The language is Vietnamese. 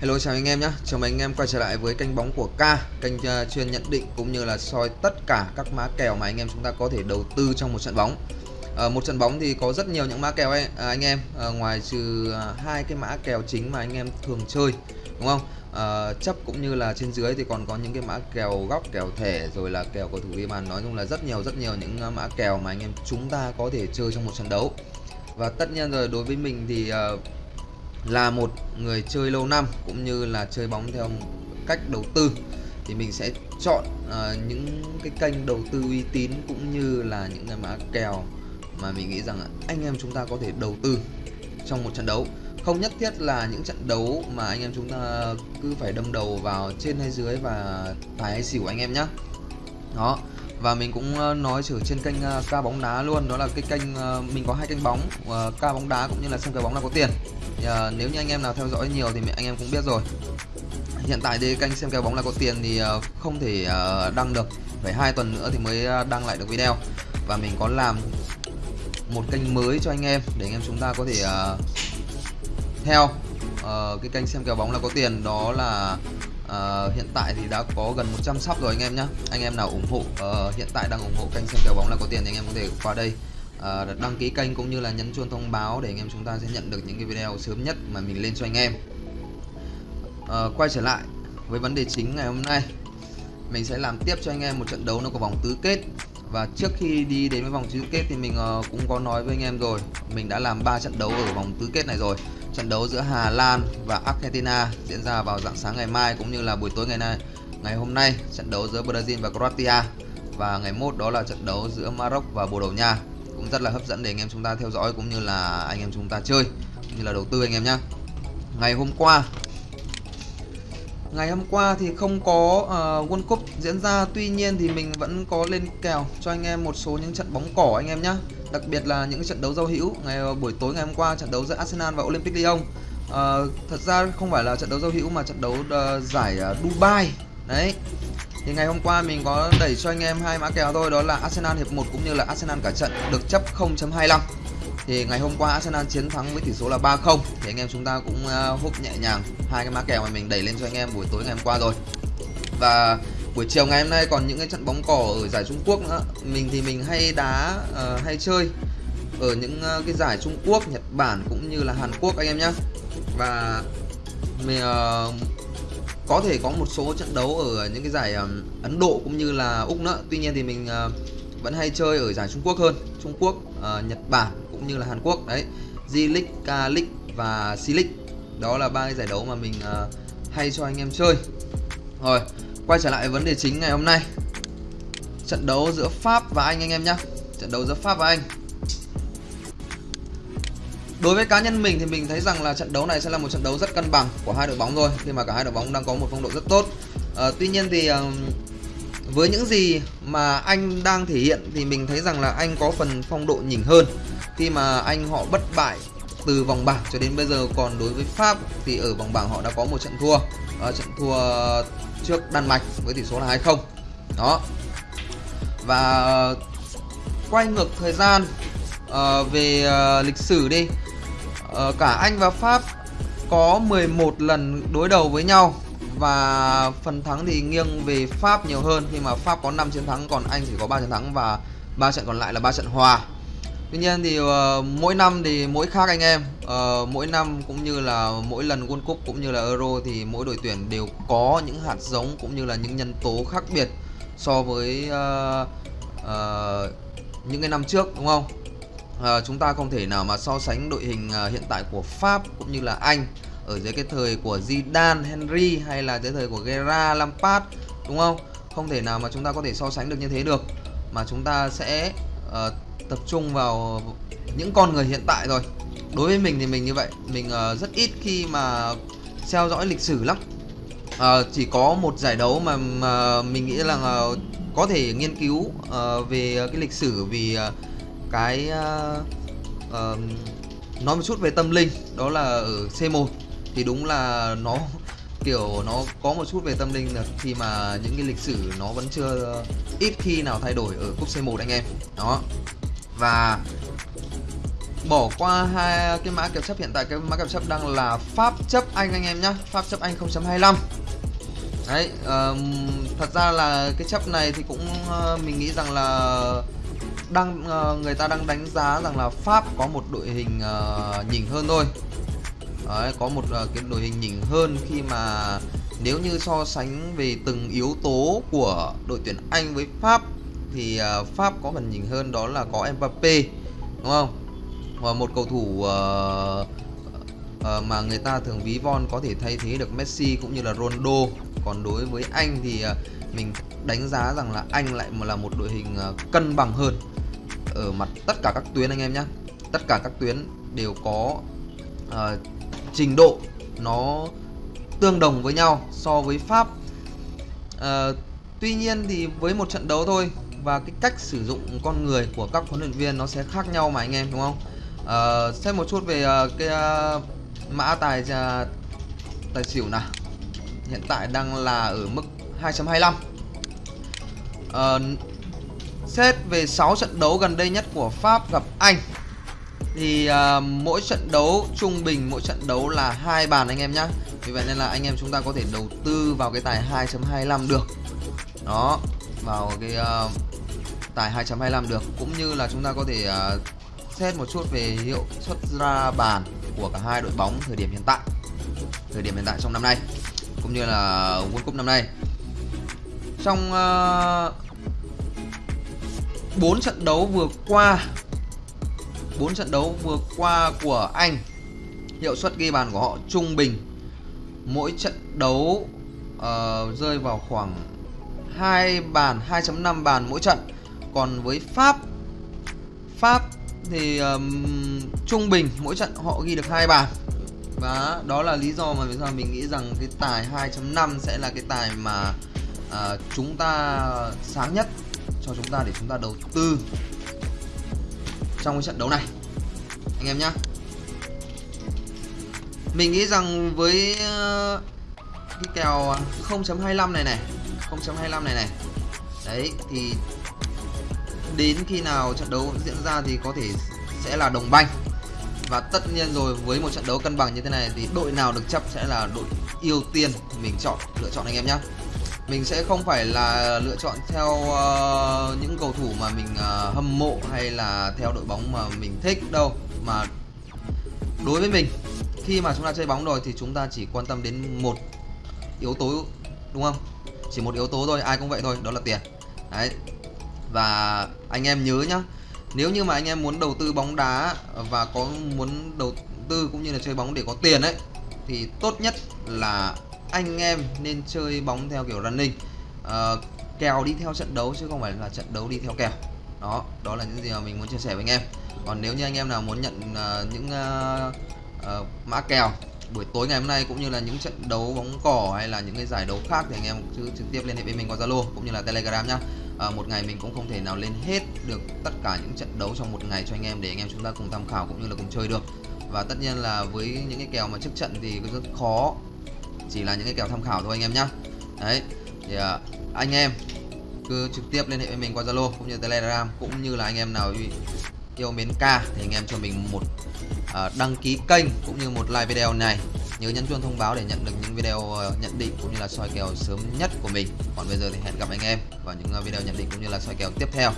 Hello chào anh em nhé, chào mừng anh em quay trở lại với kênh bóng của K, kênh uh, chuyên nhận định cũng như là soi tất cả các mã kèo mà anh em chúng ta có thể đầu tư trong một trận bóng. Uh, một trận bóng thì có rất nhiều những mã kèo ấy, à, anh em, uh, ngoài trừ hai uh, cái mã kèo chính mà anh em thường chơi, đúng không? Uh, chấp cũng như là trên dưới thì còn có những cái mã kèo góc, kèo thẻ rồi là kèo cầu thủ ghi bàn, nói chung là rất nhiều rất nhiều những mã kèo mà anh em chúng ta có thể chơi trong một trận đấu. Và tất nhiên rồi đối với mình thì uh, là một người chơi lâu năm cũng như là chơi bóng theo cách đầu tư thì mình sẽ chọn uh, những cái kênh đầu tư uy tín cũng như là những cái mã kèo mà mình nghĩ rằng anh em chúng ta có thể đầu tư trong một trận đấu. Không nhất thiết là những trận đấu mà anh em chúng ta cứ phải đâm đầu vào trên hay dưới và tài hay xỉu anh em nhé đó và mình cũng ờ, nói trở trên kênh ờ, ca bóng đá luôn đó là cái kênh mình có hai kênh bóng ca bóng đá cũng như là xem cái bóng là có tiền à, nếu như anh em nào theo dõi nhiều thì anh em cũng biết rồi. Hiện tại thì kênh xem kèo bóng là có tiền thì ờ, không thể ờ, đăng được. Phải hai tuần nữa thì mới đăng lại được video. Và mình có làm một kênh mới cho anh em để anh em chúng ta có thể uh, theo uh, cái kênh xem kèo bóng là có tiền. Đó là uh, hiện tại thì đã có gần 100 sub rồi anh em nhé anh em nào ủng hộ uh, hiện tại đang ủng hộ kênh xem kèo bóng là có tiền thì anh em có thể qua đây uh, đăng ký kênh cũng như là nhấn chuông thông báo để anh em chúng ta sẽ nhận được những cái video sớm nhất mà mình lên cho anh em. Uh, quay trở lại với vấn đề chính ngày hôm nay. Mình sẽ làm tiếp cho anh em một trận đấu nó có vòng tứ kết. Và trước khi đi đến với vòng tứ kết thì mình uh, cũng có nói với anh em rồi mình đã làm 3 trận đấu ở vòng tứ kết này rồi. Trận đấu giữa Hà Lan và Argentina diễn ra vào dạng sáng ngày mai cũng như là buổi tối ngày nay ngày hôm nay. Trận đấu giữa Brazil và Croatia và ngày mốt đó là trận đấu giữa Maroc và Bồ Đào Nha cũng rất là hấp dẫn để anh em chúng ta theo dõi cũng như là anh em chúng ta chơi cũng như là đầu tư anh em nhé ngày hôm qua ngày hôm qua thì không có uh, World Cup diễn ra tuy nhiên thì mình vẫn có lên kèo cho anh em một số những trận bóng cỏ anh em nhé đặc biệt là những trận đấu giao hữu ngày ờ, buổi tối ngày hôm qua trận đấu giữa Arsenal và Olympic Lyon. Uh, thật ra không phải là trận đấu giao hữu mà trận đấu uh, giải uh, Dubai. Đấy thì ngày hôm qua mình có đẩy cho anh em hai mã kèo thôi đó là Arsenal hiệp 1 cũng như là Arsenal cả trận được chấp 0.25 thì ngày hôm qua Arsenal chiến thắng với tỷ số là 3-0 thì anh em chúng ta cũng à, húp nhẹ nhàng hai cái mã kèo mà mình đẩy lên cho anh em buổi tối ngày hôm qua rồi. Và buổi chiều ngày hôm nay còn những cái trận bóng cỏ ở giải Trung Quốc nữa. Mình thì mình hay đá uh, hay chơi ở những uh, cái giải Trung Quốc Nhật Bản cũng như là Hàn Quốc anh em nhé và mình uh, có thể có một số trận đấu ở những cái giải um, Ấn Độ cũng như là Úc nữa. Tuy nhiên thì mình uh, vẫn hay chơi ở giải Trung Quốc hơn. Trung Quốc uh, Nhật Bản cũng như là Hàn Quốc. Đấy J League, K League và C League. Đó là ba cái giải đấu mà mình uh, hay cho anh em chơi. Rồi quay trở lại vấn đề chính ngày hôm nay. Trận đấu giữa Pháp và Anh anh em nhé trận đấu giữa Pháp và Anh. Đối với cá nhân mình thì mình thấy rằng là trận đấu này sẽ là một trận đấu rất cân bằng của hai đội bóng rồi khi mà cả hai đội bóng đang có một phong độ rất tốt. À, tuy nhiên thì ờ, với những gì mà anh đang thể hiện thì mình thấy rằng là anh có phần phong độ nhỉnh hơn. Khi mà anh họ bất bại từ vòng bảng cho đến bây giờ còn đối với Pháp thì ở vòng bảng họ đã có một trận thua à, trận thua trước Đan Mạch với tỷ số là 2-0 đó. Và quay ngược thời gian uh, về uh, lịch sử đi uh, cả Anh và Pháp có 11 lần đối đầu với nhau và phần thắng thì nghiêng về Pháp nhiều hơn khi mà Pháp có 5 chiến thắng còn Anh chỉ có 3 chiến thắng và ba trận còn lại là ba trận hòa. Tuy nhiên thì uh, mỗi năm thì mỗi khác anh em. Uh, mỗi năm cũng như là mỗi lần World Cup cũng như là Euro thì mỗi đội tuyển đều có những hạt giống cũng như là những nhân tố khác biệt so với uh, uh, những cái năm trước đúng không? À, chúng ta không thể nào mà so sánh đội hình à, hiện tại của Pháp cũng như là Anh ở dưới cái thời của Zidane, Henry hay là dưới thời của Guerra, Lampard đúng không? Không thể nào mà chúng ta có thể so sánh được như thế được mà chúng ta sẽ uh, tập trung vào những con người hiện tại rồi. Đối với mình thì mình như vậy, mình uh, rất ít khi mà theo dõi lịch sử lắm. Uh, chỉ có một giải đấu mà, mà mình nghĩ là uh, có thể nghiên cứu uh, về cái lịch sử vì uh, cái uh, uh, nói một chút về tâm linh đó là ở C1 thì đúng là nó kiểu nó có một chút về tâm linh là khi mà những cái lịch sử nó vẫn chưa ít khi nào thay đổi ở cúp C1 anh em. Đó. Và bỏ qua hai cái mã kèo chấp hiện tại cái mã kèo chấp đang là Pháp chấp Anh anh em nhá. Pháp chấp Anh 0.25 đấy um, thật ra là cái chấp này thì cũng uh, mình nghĩ rằng là đang uh, người ta đang đánh giá rằng là Pháp có một đội hình uh, nhỉnh hơn thôi. Đấy, có một uh, cái đội hình nhỉnh hơn khi mà nếu như so sánh về từng yếu tố của đội tuyển Anh với Pháp thì uh, Pháp có phần nhỉnh hơn đó là có Mbappe đúng không? Và một cầu thủ uh, uh, mà người ta thường ví von có thể thay thế được Messi cũng như là Ronaldo. Còn đối với anh thì uh, mình đánh giá rằng là anh lại là một đội hình ờ, cân bằng hơn ở mặt tất cả các tuyến anh em nhé tất cả các tuyến đều có uh, trình độ nó tương đồng với nhau so với Pháp. Uh, tuy nhiên thì với một trận đấu thôi và cái cách sử dụng con người của các huấn luyện viên nó sẽ khác nhau mà anh em đúng không? Uh, xem một chút về uh, cái uh, mã tài uh, tài xỉu nào. Hiện tại đang là ở mức 2.25 ờ, xét về 6 trận đấu gần đây nhất của Pháp gặp Anh thì uh, mỗi trận đấu trung bình mỗi trận đấu là hai bàn anh em nhá. vì vậy nên là anh em chúng ta có thể đầu tư vào cái tài 2.25 được. Đó vào cái uh, tài 2.25 được. Cũng như là chúng ta có thể uh, xét một chút về hiệu suất ra bàn của cả hai đội bóng thời điểm hiện tại thời điểm hiện tại trong năm nay cũng như là World Cup năm nay trong ờ, uh, 4 trận đấu vừa qua 4 trận đấu vừa qua của Anh hiệu suất ghi bàn của họ trung bình. Mỗi trận đấu uh, rơi vào khoảng 2 bàn 2.5 bàn mỗi trận. Còn với Pháp Pháp thì um, trung bình mỗi trận họ ghi được hai bàn. Và đó là lý do mà vì sao mình nghĩ rằng cái tài 2.5 sẽ là cái tài mà à, chúng ta sáng nhất cho chúng ta để chúng ta đầu tư trong cái trận đấu này. Anh em nhá. Mình nghĩ rằng với ờ, cái kèo 0.25 này này 0.25 này này đấy thì đến khi nào trận đấu diễn ra thì có thể sẽ là đồng banh. Và tất nhiên rồi với một trận đấu cân bằng như thế này thì đội nào được chấp sẽ là đội ưu tiên mình chọn lựa chọn anh em nhé mình sẽ không phải là lựa chọn theo uh, những cầu thủ mà mình uh, hâm mộ hay là theo đội bóng mà mình thích đâu. Mà đối với mình khi mà chúng ta chơi bóng rồi thì chúng ta chỉ quan tâm đến một yếu tố đúng không? Chỉ một yếu tố thôi ai cũng vậy thôi đó là tiền. Đấy. Và anh em nhớ nhá nếu như mà anh em muốn đầu tư bóng đá và có muốn đầu tư cũng như là chơi bóng để có tiền ấy thì tốt nhất là anh em nên chơi bóng theo kiểu running. Uh, kèo đi theo trận đấu chứ không phải là trận đấu đi theo kèo. Đó đó là những gì mà mình muốn chia sẻ với anh em. Còn nếu như anh em nào muốn nhận uh, những uh, uh, mã kèo buổi tối ngày hôm nay cũng như là những trận đấu bóng cỏ hay là những cái giải đấu khác thì anh em cứ trực tiếp liên hệ với mình qua Zalo cũng như là Telegram nhá. À, một ngày mình cũng không thể nào lên hết được tất cả những trận đấu trong một ngày cho anh em để anh em chúng ta cùng tham khảo cũng như là cùng chơi được. Và tất nhiên là với những cái kèo mà trước trận thì rất khó chỉ là những cái kèo tham khảo thôi anh em nhá. Đấy thì à, anh em cứ trực tiếp liên hệ với mình qua Zalo cũng như Telegram cũng như là anh em nào yêu mến ca thì anh em cho mình một uh, đăng ký kênh cũng như một like video này. Nhớ nhấn chuông thông báo để nhận được những video uh, nhận định cũng như là soi kèo sớm nhất của mình. Còn bây giờ thì hẹn gặp anh em vào những uh, video nhận định cũng như là soi kèo tiếp theo.